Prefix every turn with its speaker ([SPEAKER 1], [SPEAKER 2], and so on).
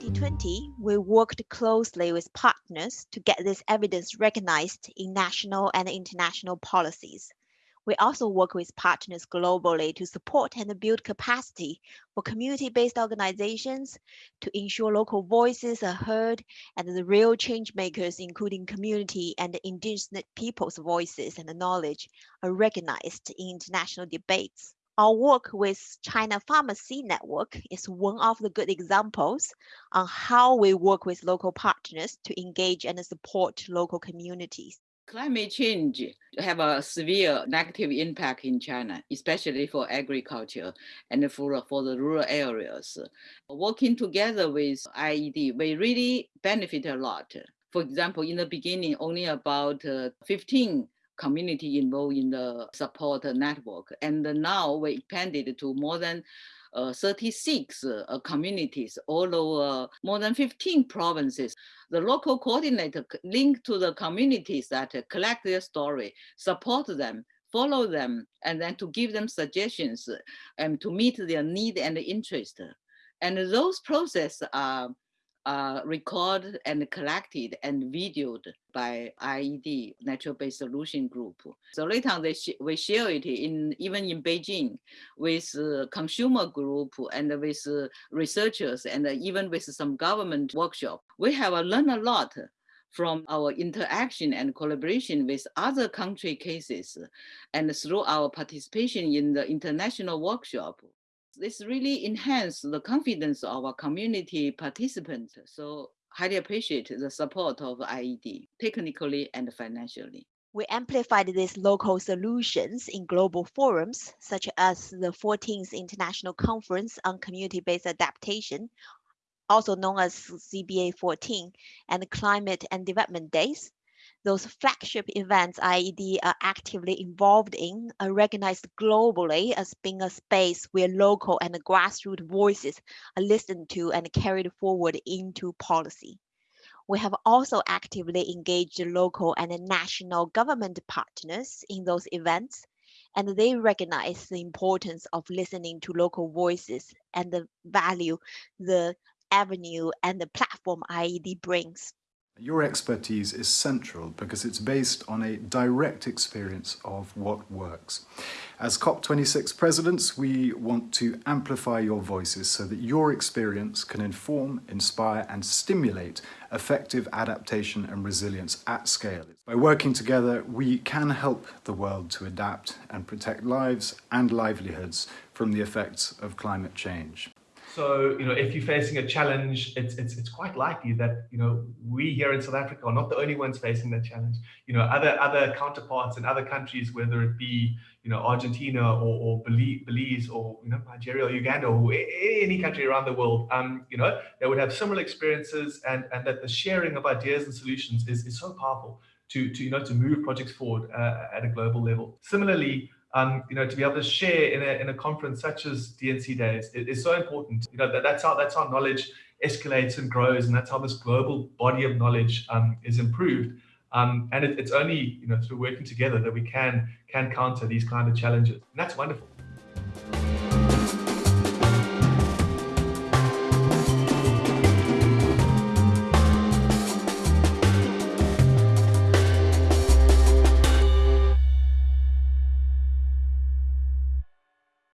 [SPEAKER 1] 2020, we worked closely with partners to get this evidence recognized in national and international policies. We also work with partners globally to support and build capacity for community-based organizations to ensure local voices are heard and the real change makers, including community and indigenous people's voices and knowledge, are recognized in international debates. Our work with China Farmer Seed Network is one of the good examples on how we work with local partners to engage and support local communities.
[SPEAKER 2] Climate change have a severe negative impact in China, especially for agriculture and for, for the rural areas. Working together with IED, we really benefit a lot. For example, in the beginning, only about uh, 15 community involved in the support network. And now we expanded to more than uh, 36 uh, communities all over more than 15 provinces. The local coordinator link to the communities that collect their story, support them, follow them, and then to give them suggestions and to meet their need and interest. And those processes are uh, recorded and collected and videoed by IED, Natural Based Solution Group. So later on, they sh we share it in even in Beijing with uh, consumer group and with uh, researchers and even with some government workshop. We have learned a lot from our interaction and collaboration with other country cases and through our participation in the international workshop this really enhanced the confidence of our community participants. So highly appreciate the support of IED, technically and financially.
[SPEAKER 1] We amplified these local solutions in global forums, such as the 14th International Conference on Community-Based Adaptation, also known as CBA 14, and Climate and Development Days, those flagship events IED are uh, actively involved in are recognized globally as being a space where local and grassroots voices are listened to and carried forward into policy. We have also actively engaged local and national government partners in those events, and they recognize the importance of listening to local voices and the value the avenue and the platform IED brings.
[SPEAKER 3] Your expertise is central because it's based on a direct experience of what works. As COP26 presidents, we want to amplify your voices so that your experience can inform, inspire and stimulate effective adaptation and resilience at scale. By working together, we can help the world to adapt and protect lives and livelihoods from the effects of climate change.
[SPEAKER 4] So, you know, if you're facing a challenge, it's, it's, it's quite likely that, you know, we here in South Africa are not the only ones facing that challenge. You know, other other counterparts in other countries, whether it be, you know, Argentina or, or Belize or, you know, Nigeria or Uganda or any country around the world, um, you know, they would have similar experiences and, and that the sharing of ideas and solutions is, is so powerful to, to, you know, to move projects forward uh, at a global level. Similarly, um, you know, to be able to share in a, in a conference such as D&C Days is so important. You know, that, that's how that's how knowledge escalates and grows, and that's how this global body of knowledge um, is improved. Um, and it, it's only you know through working together that we can can counter these kind of challenges. And that's wonderful.